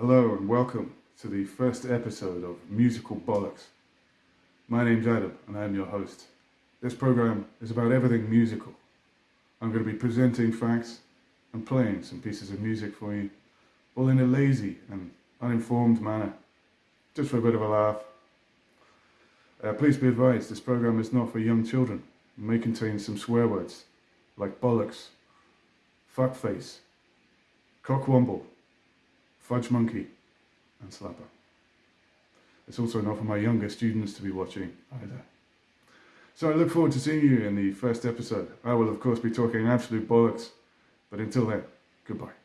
Hello and welcome to the first episode of Musical Bollocks. My name's Adam and I'm your host. This program is about everything musical. I'm going to be presenting facts and playing some pieces of music for you, all in a lazy and uninformed manner, just for a bit of a laugh. Uh, please be advised, this program is not for young children. It may contain some swear words like bollocks, fuckface, cockwomble, fudge monkey, and slapper. It's also not for my younger students to be watching either. So I look forward to seeing you in the first episode. I will of course be talking absolute bollocks, but until then, goodbye.